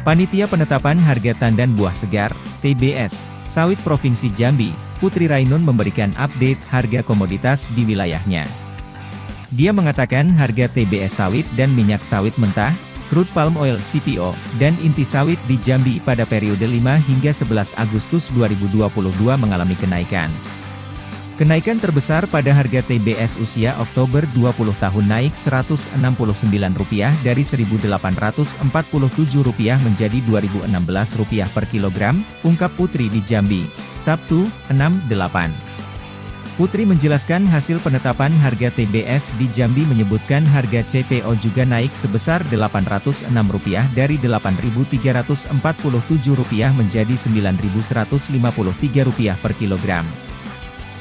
Panitia Penetapan Harga Tandan Buah Segar, TBS, Sawit Provinsi Jambi, Putri Rainun memberikan update harga komoditas di wilayahnya. Dia mengatakan harga TBS sawit dan minyak sawit mentah, crude palm oil CPO, dan inti sawit di Jambi pada periode 5 hingga 11 Agustus 2022 mengalami kenaikan. Kenaikan terbesar pada harga TBS usia Oktober 20 tahun naik Rp169 dari Rp1.847 menjadi Rp2.016 per kilogram, ungkap Putri di Jambi, Sabtu, 6-8. Putri menjelaskan hasil penetapan harga TBS di Jambi menyebutkan harga CPO juga naik sebesar Rp806 dari Rp8.347 menjadi Rp9.153 per kilogram.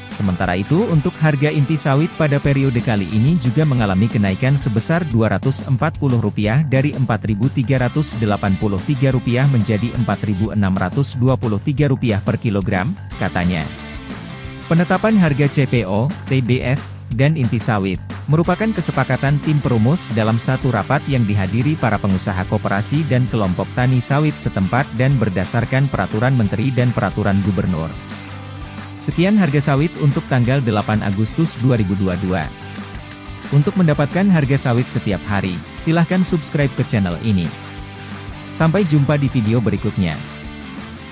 Sementara itu untuk harga inti sawit pada periode kali ini juga mengalami kenaikan sebesar Rp240 dari Rp4.383 menjadi Rp4.623 per kilogram, katanya. Penetapan harga CPO, TBS, dan inti sawit, merupakan kesepakatan tim perumus dalam satu rapat yang dihadiri para pengusaha koperasi dan kelompok tani sawit setempat dan berdasarkan peraturan menteri dan peraturan gubernur. Sekian harga sawit untuk tanggal 8 Agustus 2022. Untuk mendapatkan harga sawit setiap hari, silahkan subscribe ke channel ini. Sampai jumpa di video berikutnya.